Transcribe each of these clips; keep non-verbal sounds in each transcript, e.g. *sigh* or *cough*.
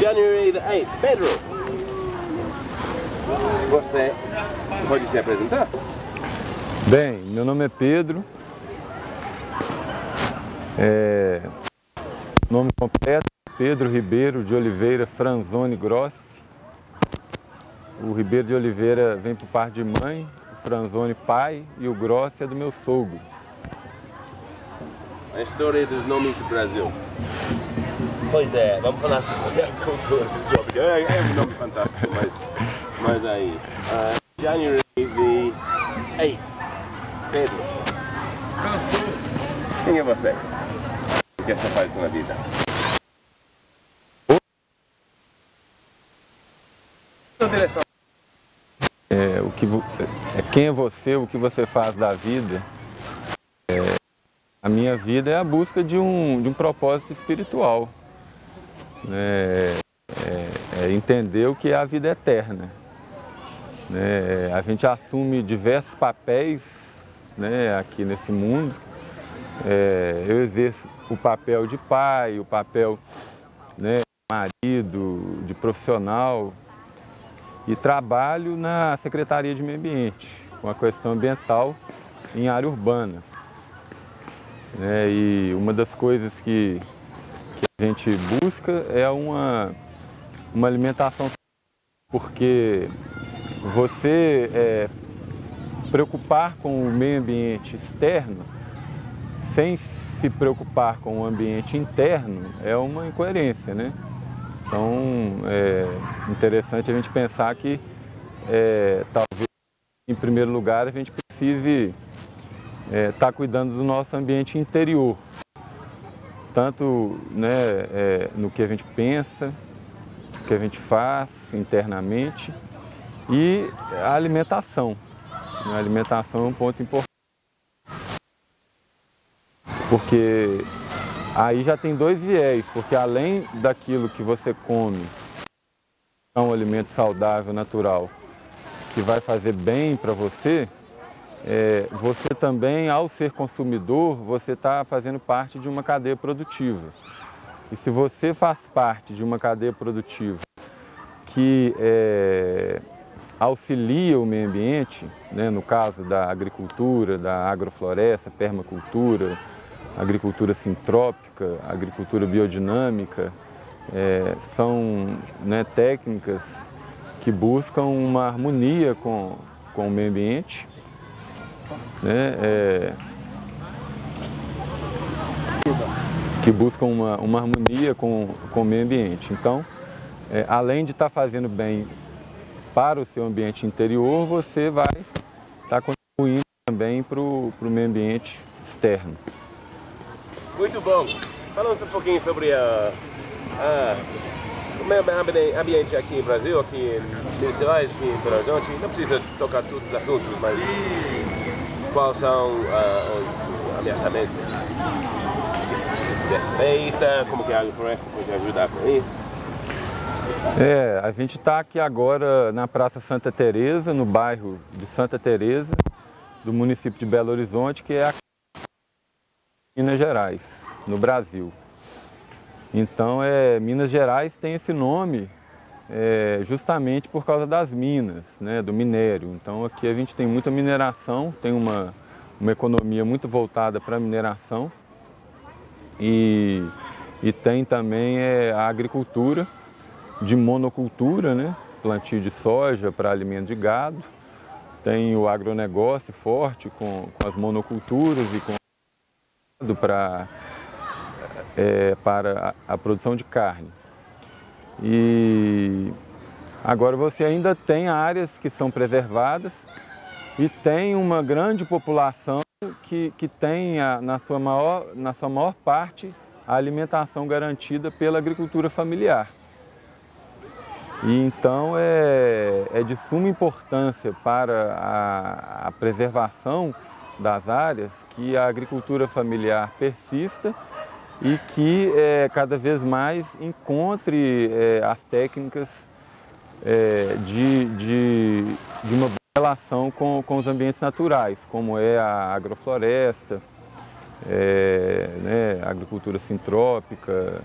January the 8th. Pedro, você pode se apresentar? Bem, meu nome é Pedro. É... Nome completo, Pedro Ribeiro de Oliveira Franzoni Grossi. O Ribeiro de Oliveira vem por parte de mãe, o Franzoni pai e o Grossi é do meu sogro. A história dos nomes do Brasil. Pois é, vamos falar sobre a *laughs* cultura sexótica. É, é um nome fantástico, mas, mas aí. Uh, January the 8th. Pedro. Quem é você? O que você faz na vida? direção. É, o que, é, quem é você, o que você faz da vida. É, a minha vida é a busca de um, de um propósito espiritual. Né? É, é entender o que é a vida eterna. Né? A gente assume diversos papéis né, aqui nesse mundo. É, eu exerço o papel de pai, o papel né, de marido, de profissional e trabalho na Secretaria de Meio Ambiente, com a questão ambiental em área urbana. É, e uma das coisas que, que, a gente busca é uma, uma alimentação porque você é, preocupar com o meio ambiente externo sem se preocupar com o ambiente interno é uma incoerência, né? Então, é interessante a gente pensar que é, talvez, em primeiro lugar, a gente precise estar é, tá cuidando do nosso ambiente interior, tanto né, é, no que a gente pensa, no que a gente faz internamente e a alimentação. A alimentação é um ponto importante, porque aí já tem dois viés, porque além daquilo que você come, é um alimento saudável, natural, que vai fazer bem para você, é, você também, ao ser consumidor, você está fazendo parte de uma cadeia produtiva. E se você faz parte de uma cadeia produtiva que é, auxilia o meio ambiente, né, no caso da agricultura, da agrofloresta, permacultura, agricultura sintrópica, agricultura biodinâmica, é, são né, técnicas que buscam uma harmonia com, com o meio ambiente. Né, é, que buscam uma, uma harmonia com, com o meio ambiente. Então, é, além de estar tá fazendo bem para o seu ambiente interior, você vai estar tá contribuindo também para o meio ambiente externo. Muito bom. Falamos um pouquinho sobre a, a, o meio ambiente aqui no Brasil, aqui em Minas Gerais, aqui em Belo Horizonte. Não precisa tocar todos os assuntos, mas quais são uh, os ameaçamentos? O que precisa ser feita? Como que a agrofloresta pode ajudar com isso? É, a gente está aqui agora na Praça Santa Teresa, no bairro de Santa Teresa, do município de Belo Horizonte, que é a Minas Gerais, no Brasil. Então, é, Minas Gerais tem esse nome é, justamente por causa das minas, né, do minério. Então, aqui a gente tem muita mineração, tem uma, uma economia muito voltada para a mineração e, e tem também é, a agricultura de monocultura, né, plantio de soja para alimento de gado. Tem o agronegócio forte com, com as monoculturas e com para, é, para a, a produção de carne. E agora você ainda tem áreas que são preservadas e tem uma grande população que, que tem a, na, sua maior, na sua maior parte a alimentação garantida pela agricultura familiar. E então é, é de suma importância para a, a preservação das áreas que a agricultura familiar persista e que é, cada vez mais encontre é, as técnicas é, de, de, de, uma relação com, com os ambientes naturais, como é a agrofloresta, é, né, a agricultura sintrópica,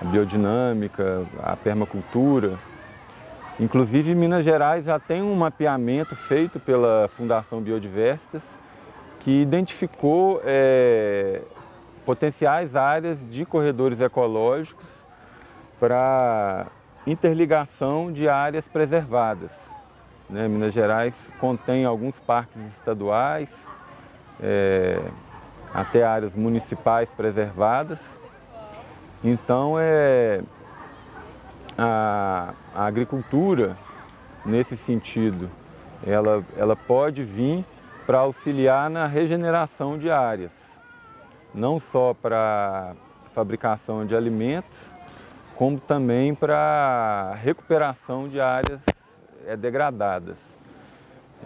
a biodinâmica, a permacultura. Inclusive, Minas Gerais já tem um mapeamento feito pela Fundação Biodiversitas que identificou é, potenciais áreas de corredores ecológicos para interligação de áreas preservadas. Né? Minas Gerais contém alguns parques estaduais, é, até áreas municipais preservadas. Então, é, a, a agricultura, nesse sentido, ela, ela pode vir para auxiliar na regeneração de áreas, não só para fabricação de alimentos, como também para recuperação de áreas é, degradadas.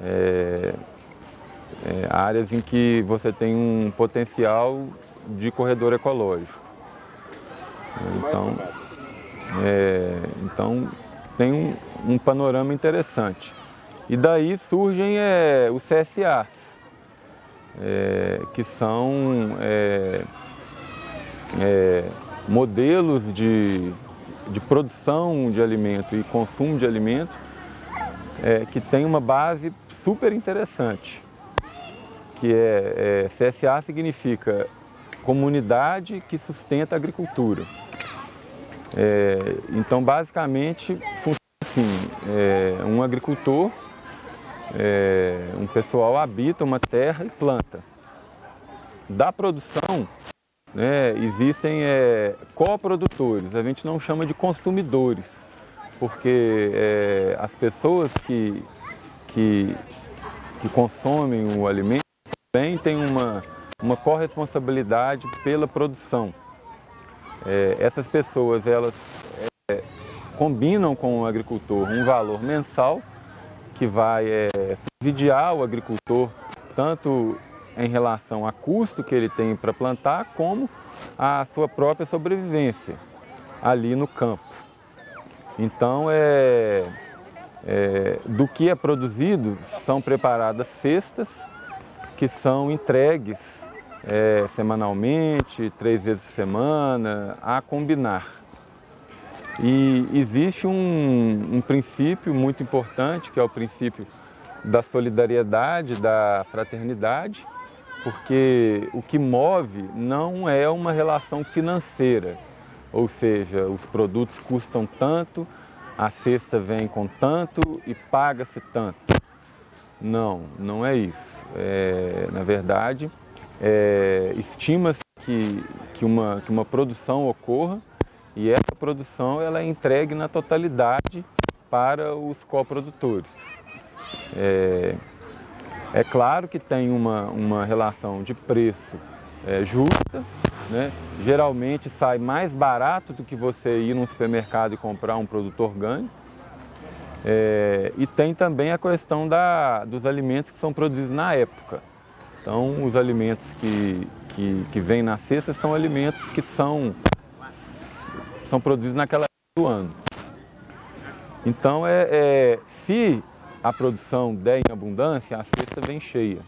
É, é, áreas em que você tem um potencial de corredor ecológico. Então, é, então tem um, um, panorama interessante. E daí surgem é, os CSAs, é, que são é, é, modelos de, de produção de alimento e consumo de alimento é, que tem uma base super interessante, que é, é, CSA significa Comunidade que Sustenta a Agricultura. É, então, basicamente, funciona assim, um agricultor, é, um pessoal habita uma terra e planta. Da produção, né, existem é, coprodutores, a gente não chama de consumidores, porque é, as pessoas que, que, que consomem o alimento também têm uma, uma corresponsabilidade pela produção. É, essas pessoas, elas é, combinam com o agricultor um valor mensal que vai é, subsidiar o agricultor tanto em relação a custo que ele tem para plantar, como a sua própria sobrevivência ali no campo. Então, é, é, do que é produzido, são preparadas cestas que são entregues é, semanalmente, três vezes por semana, a combinar. E existe um, um princípio muito importante, que é o princípio da solidariedade, da fraternidade, porque o que move não é uma relação financeira, ou seja, os produtos custam tanto, a cesta vem com tanto e paga-se tanto. Não, não é isso. É, na verdade, é, estima-se que, que, uma, que uma produção ocorra e essa produção ela é entregue na totalidade para os coprodutores. É, é claro que tem uma, uma relação de preço é, justa, né? Geralmente sai mais barato do que você ir num supermercado e comprar um produto orgânico. É, e tem também a questão da, dos alimentos que são produzidos na época. Então, os alimentos que, que, que vêm na cesta são alimentos que são, são produzidos naquela época do ano. Então, é, é, se a produção der em abundância, a cesta vem cheia.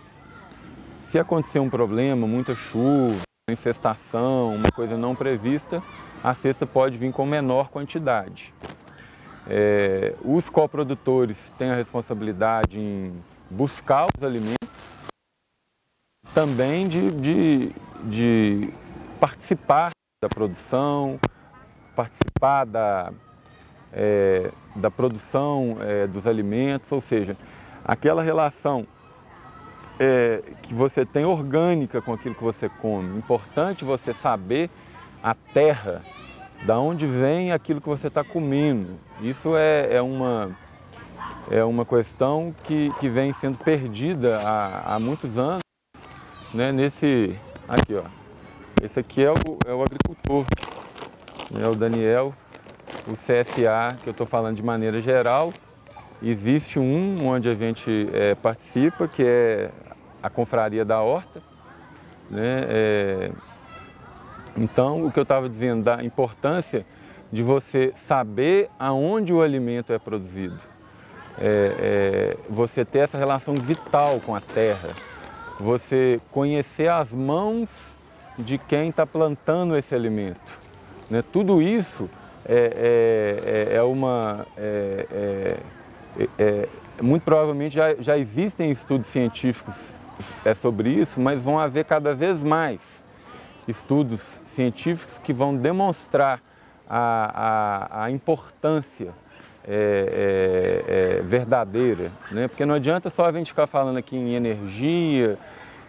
Se acontecer um problema, muita chuva, infestação, uma coisa não prevista, a cesta pode vir com menor quantidade. É, os coprodutores têm a responsabilidade em buscar os alimentos, também de, de, de participar da produção, participar da, é, da produção é, dos alimentos, ou seja, aquela relação é, que você tem orgânica com aquilo que você come. Importante você saber a terra, da onde vem aquilo que você está comendo. Isso é, é, uma, é uma questão que, que vem sendo perdida há, há muitos anos. Né? Nesse, aqui ó, esse aqui é o, é o agricultor, é o Daniel, o CSA, que eu estou falando de maneira geral. Existe um onde a gente é, participa, que é a confraria da horta. Né? É... Então, o que eu estava dizendo da importância de você saber aonde o alimento é produzido. É, é, você ter essa relação vital com a terra, você conhecer as mãos de quem está plantando esse alimento, Né? Tudo isso é, é, é, é uma... É, é, é, muito provavelmente já, já existem estudos científicos é sobre isso, mas vão haver cada vez mais estudos científicos que vão demonstrar a, a, a importância é, é, é, verdadeira, né? porque não adianta só a gente ficar falando aqui em energia,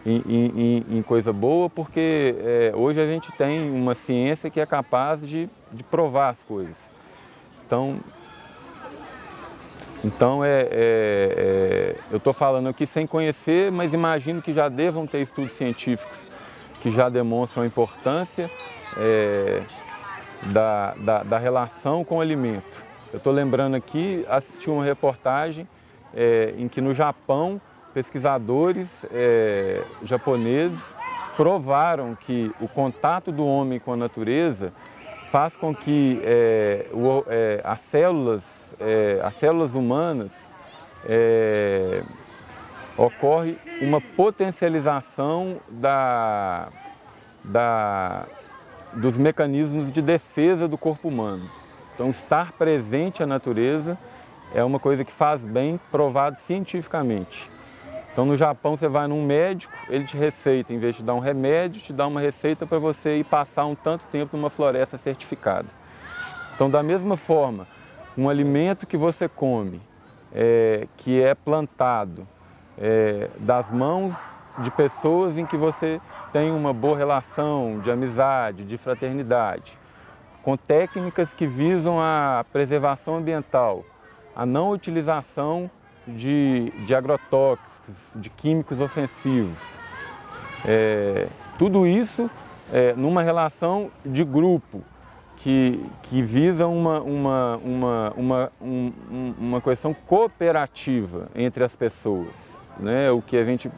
em, em, em coisa boa, porque é, hoje a gente tem uma ciência que é capaz de, de provar as coisas. Então, então é, é, é eu estou falando aqui sem conhecer, mas imagino que já devam ter estudos científicos que já demonstram a importância é, da, da, da, relação com o alimento. Eu estou lembrando aqui, assisti uma reportagem é, em que no Japão, pesquisadores é, japoneses provaram que o contato do homem com a natureza faz com que é, o, é, as, células, é, as células humanas é, ocorre uma potencialização da, da, dos mecanismos de defesa do corpo humano. Então, estar presente à natureza é uma coisa que faz bem, provado cientificamente. Então, no Japão, você vai num médico, ele te receita, em vez de dar um remédio, te dá uma receita para você ir passar um tanto tempo numa floresta certificada. Então, da mesma forma, um alimento que você come, é, que é plantado é, das mãos de pessoas em que você tem uma boa relação de amizade, de fraternidade, com técnicas que visam a preservação ambiental, a não utilização de, de agrotóxicos, de químicos ofensivos. É, tudo isso é, numa relação de grupo, que, que visa uma, uma, uma, uma, uma, uma questão cooperativa entre as pessoas né, o que a gente